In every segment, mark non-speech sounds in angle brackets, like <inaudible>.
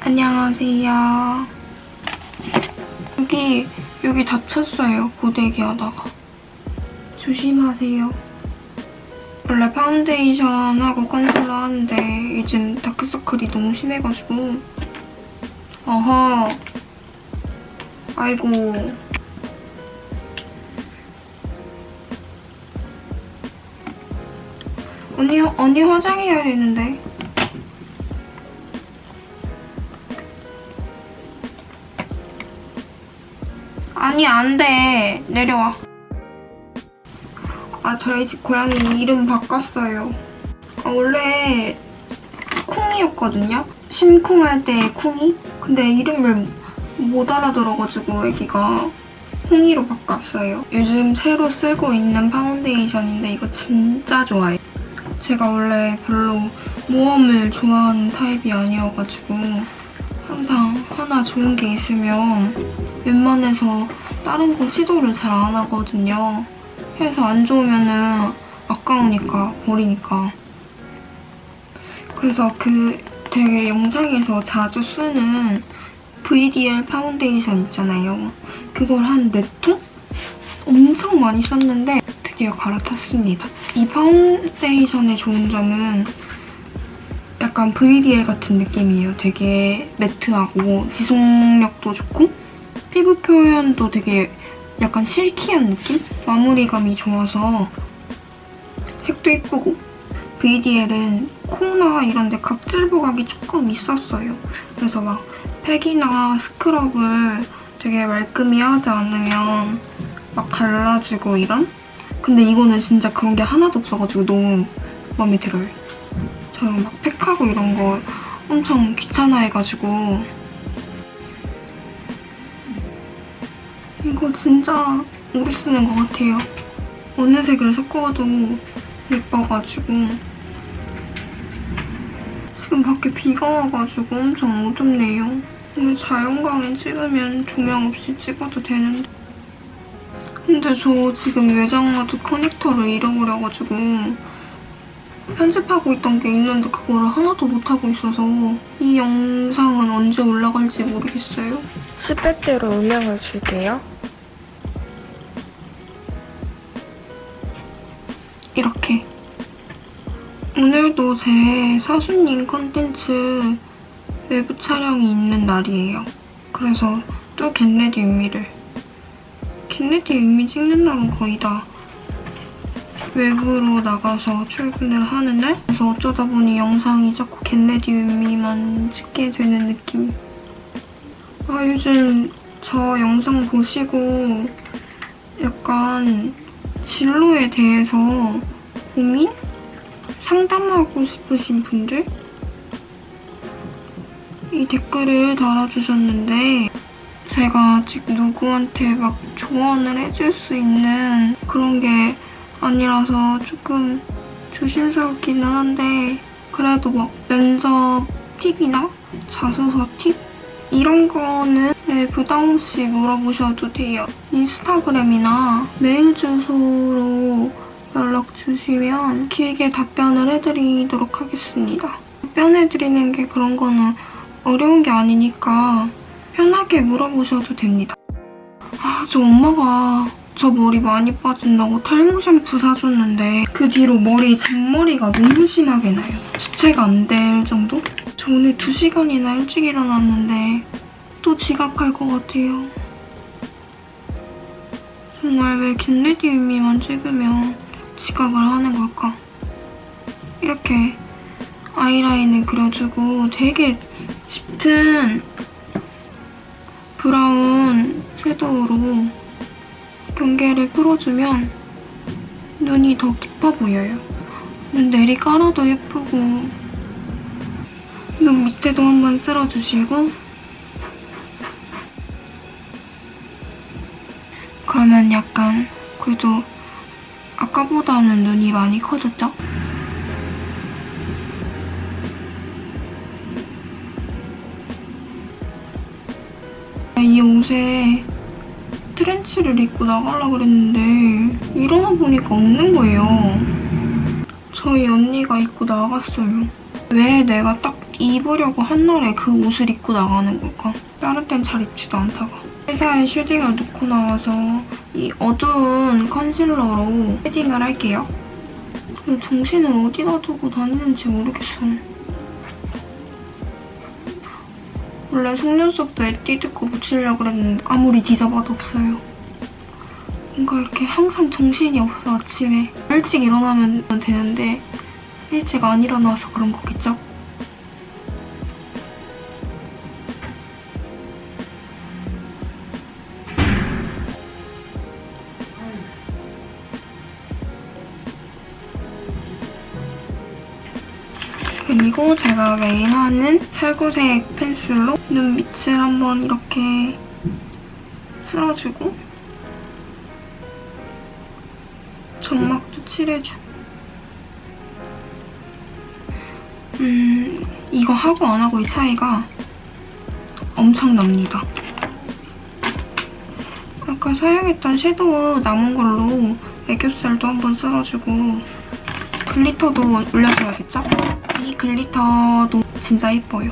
안녕하세요. 여기, 여기 다쳤어요. 고데기 하다가. 조심하세요. 원래 파운데이션하고 컨실러 하는데 요즘 다크서클이 너무 심해가지고. 어허. 아이고. 언니, 언니 화장해야 되는데. 아니 안돼. 내려와 아 저희 집 고양이 이름 바꿨어요. 아, 원래 쿵이였거든요? 심쿵 할 때 쿵이? 근데 이름을 못 알아들어가지고 애기가 쿵이로 바꿨어요. 요즘 새로 쓰고 있는 파운데이션인데 이거 진짜 좋아해요. 제가 원래 별로 모험을 좋아하는 타입이 아니어가지고 항상 하나 좋은 게 있으면 웬만해서 다른 거 시도를 잘 안 하거든요. 해서 안 좋으면은 아까우니까 버리니까. 그래서 그 되게 영상에서 자주 쓰는 VDL 파운데이션 있잖아요. 그걸 한 4통? 엄청 많이 썼는데 드디어 갈아탔습니다. 이 파운데이션의 좋은 점은 약간 VDL 같은 느낌이에요. 되게 매트하고 지속력도 좋고 피부 표현도 되게 약간 silky한 느낌? 마무리감이 좋아서 색도 예쁘고 VDL은 코나 이런 데 각질 부각이 조금 있었어요. 그래서 막 팩이나 스크럽을 되게 말끔히 하지 않으면 막 갈라지고 이런? 근데 이거는 진짜 그런 게 하나도 없어가지고 너무 마음에 들어요. 저는 막 팩하고 이런 거 엄청 귀찮아해가지고 이거 진짜 오래 쓰는 것 같아요. 어느 색을 섞어도 예뻐가지고 지금 밖에 비가 와가지고 엄청 어둡네요. 오늘 자연광에 찍으면 조명 없이 찍어도 되는데 근데 저 지금 외장하드 커넥터를 잃어버려가지고 편집하고 있던 게 있는데 그거를 하나도 못하고 있어서 이 영상은 언제 올라갈지 모르겠어요. 10배대로 음영을 줄게요. 이렇게 오늘도 제 사수님 컨텐츠 외부 촬영이 있는 날이에요. 그래서 또 겟레디 윤미를 겟레디 윤미 찍는 날은 거의 다 외부로 나가서 출근을 하는 날? 그래서 어쩌다 보니 영상이 자꾸 get ready with me만 찍게 되는 느낌. 아 요즘 저 영상 보시고 약간 진로에 대해서 고민? 상담하고 싶으신 분들? 이 댓글을 달아주셨는데 제가 아직 누구한테 막 조언을 해줄 수 있는 그런 게 아니라서 조금 조심스럽기는 한데 그래도 막 면접 팁이나 자소서 팁? 이런 거는 네, 부담 없이 물어보셔도 돼요. 인스타그램이나 메일 주소로 연락 주시면 길게 답변을 해드리도록 하겠습니다. 답변해드리는 게 그런 거는 어려운 게 아니니까 편하게 물어보셔도 됩니다. 아, 저 엄마가 저 머리 많이 빠진다고 탈모 샴푸 사줬는데 그 뒤로 머리 잔머리가 너무 심하게 나요. 주체가 안 될 정도? 저 오늘 2시간이나 일찍 일어났는데 또 지각할 것 같아요. 정말 왜 get ready with me만 찍으면 지각을 하는 걸까? 이렇게 아이라인을 그려주고 되게 짙은 브라운 섀도우로 경계를 풀어주면 눈이 더 깊어 보여요. 눈 내리 깔아도 예쁘고 눈 밑에도 한번 쓸어주시고 그러면 약간 그래도 아까보다는 눈이 많이 커졌죠? 이 옷에 트렌치를 입고 나가려고 그랬는데 일어나 보니까 없는 거예요. 저희 언니가 입고 나갔어요. 왜 내가 딱 입으려고 한 날에 그 옷을 입고 나가는 걸까? 다른 땐 잘 입지도 않다가. 회사에 shading을 놓고 나와서 이 어두운 concealer로 shading을 할게요. 정신을 어디다 두고 다니는지 모르겠어. 원래 속눈썹도 에뛰드 거 붙이려고 그랬는데 아무리 뒤져봐도 없어요. 뭔가 이렇게 항상 정신이 없어 아침에. 일찍 일어나면 되는데 일찍 안 일어나서 그런 거겠죠? 그리고 제가 매일 하는 살구색 펜슬로 눈 밑을 한번 이렇게 쓸어주고 점막도 칠해주고 음 이거 하고 안 하고의 차이가 엄청납니다. 아까 사용했던 shadow 남은 걸로 애교살도 한번 쓸어주고 glitter도 올려줘야겠죠? 이 glitter도 진짜 예뻐요.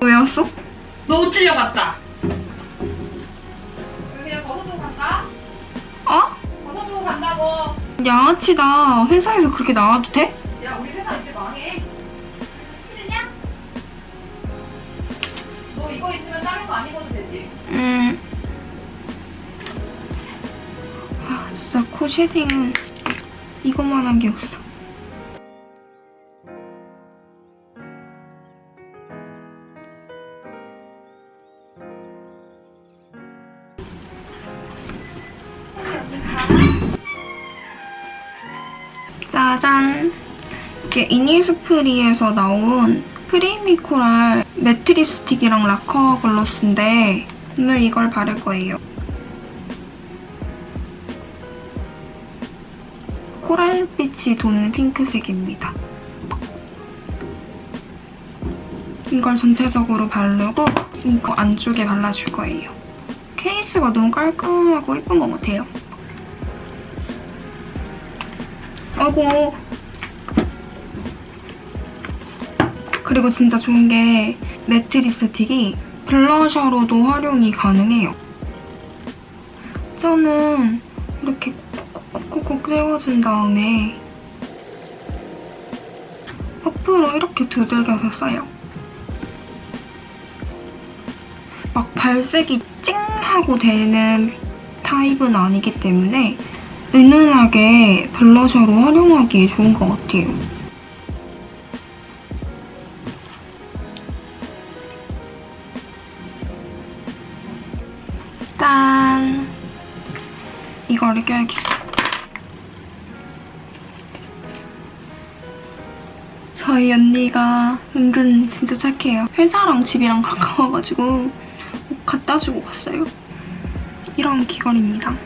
왜 왔어? 너 옷 들려 갔다. 그냥 벗어두고 간다? 어? 벗어두고 간다고. 양아치다. 회사에서 그렇게 나와도 돼? 음. 아, 진짜 코 쉐딩은 이것만 한 게 없어. 짜잔! 이게 이니스프리에서 나온 creamy coral matte 립스틱이랑 lacquer gloss인데 오늘 이걸 바를 거예요. coral빛이 도는 핑크색입니다. 이걸 전체적으로 바르고 이거 안쪽에 발라줄 거예요. 케이스가 너무 깔끔하고 예쁜 것 같아요. 아이고 그리고 진짜 좋은 게 매트 립스틱이 블러셔로도 활용이 가능해요. 저는 이렇게 콕콕콕 세워준 다음에 퍼프로 이렇게 두들겨서 써요. 막 발색이 찡 하고 되는 타입은 아니기 때문에 은은하게 블러셔로 활용하기에 좋은 것 같아요. 이거를 껴야겠어. 저희 언니가 은근 진짜 착해요. 회사랑 집이랑 가까워가지고 옷 갖다 주고 갔어요. 이런 귀걸이입니다.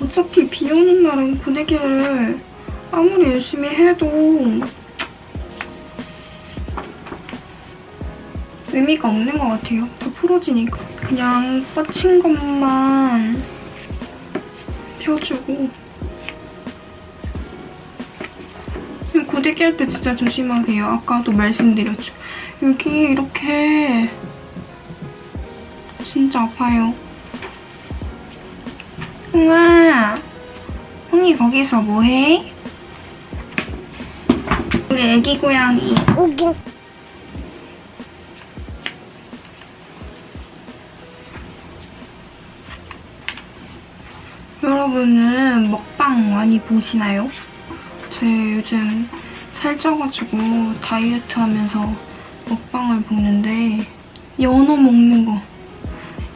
어차피 비 오는 날은 고데기를 아무리 열심히 해도 의미가 없는 것 같아요. 다 풀어지니까. 그냥 뻗친 것만 펴주고 고데기 할 때 진짜 조심하세요. 아까도 말씀드렸죠. 여기 이렇게 진짜 아파요. 홍아, 홍이 거기서 뭐해? 우리 애기 고양이. 여러분은 먹방 많이 보시나요? 제 요즘 살쪄가지고 다이어트 하면서 먹방을 보는데 연어 먹는 거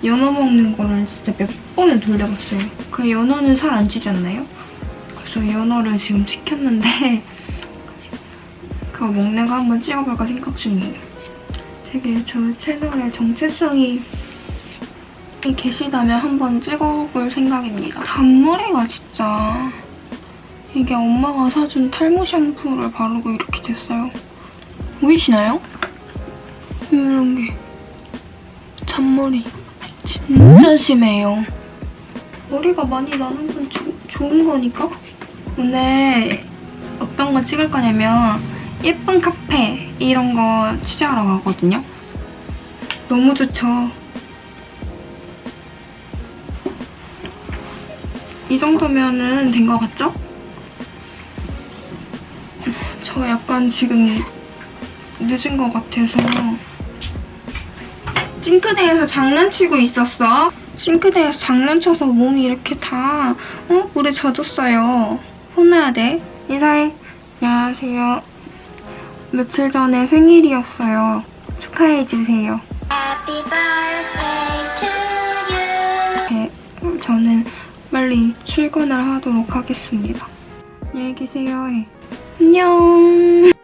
연어 먹는 거를 진짜 몇 번을 돌려봤어요. 그 연어는 살 안 찌지 않나요? 그래서 연어를 지금 시켰는데 <laughs> 그거 먹는 거 한번 찍어볼까 생각 중이에요. 되게 저 채널의 정체성이 계시다면 한번 찍어볼 생각입니다. 단머리가 진짜 이게 엄마가 사준 탈모 샴푸를 바르고 이렇게 됐어요. 보이시나요? 이런 게 잔머리 진짜 심해요. 머리가 많이 나는 건 조- 좋은 거니까? 오늘 어떤 거 찍을 거냐면 예쁜 카페 이런 거 취재하러 가거든요. 너무 좋죠. 이 정도면은 된 것 같죠? 저 약간 지금 늦은 것 같아서 싱크대에서 장난치고 있었어. 싱크대에서 장난쳐서 몸이 이렇게 다 어? 물에 젖었어요. 혼나야 돼. 인사해. 안녕하세요. 며칠 전에 생일이었어요. 축하해주세요. Happy birthday to you. 네, 저는 빨리 출근을 하도록 하겠습니다. 안녕히 계세요. 해. 안녕.